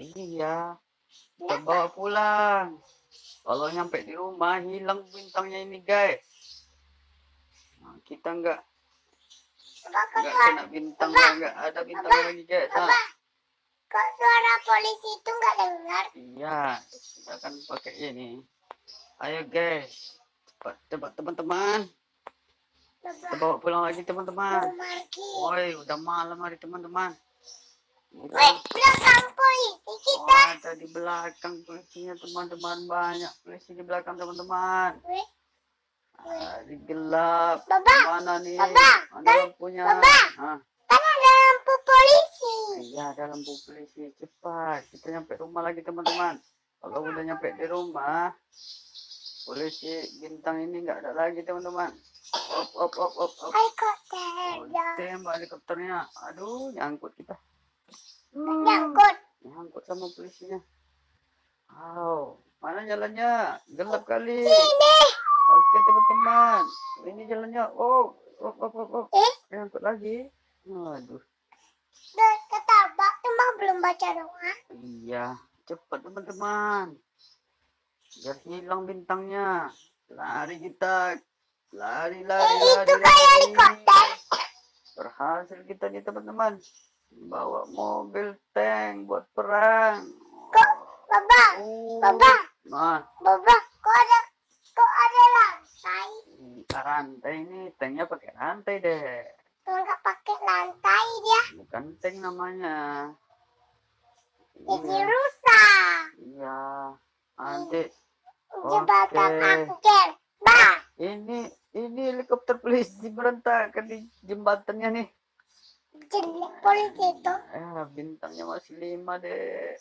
Iya, bawa pulang. Kalau nyampe di rumah hilang bintangnya ini, guys. Nah, kita nggak nggak kena bintang, Apa? nggak ada bintang Apa? lagi, guys. Nah? Kok suara polisi itu nggak dengar? iya, kita akan pakai ini. Ayo, guys. Cepat, cepat teman-teman. Kita Bapak, bawa pulang lagi, teman-teman. Woi, udah malam hari, teman-teman. Belakang polisi kita. Wah, ada di belakang polisinya, teman-teman. Banyak polisi di belakang, teman-teman. Ah, di gelap. Baba, Mana nih? Baba, Mana kan- lampunya? Baba. Ah, kan ada lampu polisi. iya, ada lampu polisi. Cepat, kita nyampe rumah lagi, teman-teman. Kalau udah nyampe di rumah, polisi bintang ini nggak ada lagi, teman-teman. Op, op, op, op, op. Helikopter Oh, tembak helikopternya. Aduh, nyangkut kita. Nyangkut. Nyangkut sama polisinya. Wow, mana jalannya? Gelap kali. Sini. Oke teman-teman, ini jalannya. Oh, oh, oh, oh, oh. Eh, Nyangkut lagi. Aduh, ketabak emang belum baca doa. iya. Cepat teman-teman. Biar hilang bintangnya. Lari kita. Lari, lari, Eh, lari, itu kayak lari. helikopter. Berhasil kita nih teman-teman. Bawa mobil tank buat perang. Kok, Baba, Oh. Baba, Nah, Baba, kok ada, kok ada lantai? Rantai ini, tanknya pakai rantai deh. Nggak pakai lantai dia, Bukan tank namanya. jadi Iya, rusak. iya. Nanti Jembatan Oke. angker. Bah, ini ini helikopter polisi berantakan di jembatannya nih. Jelek polisi itu. Eh, bintangnya masih lima deh.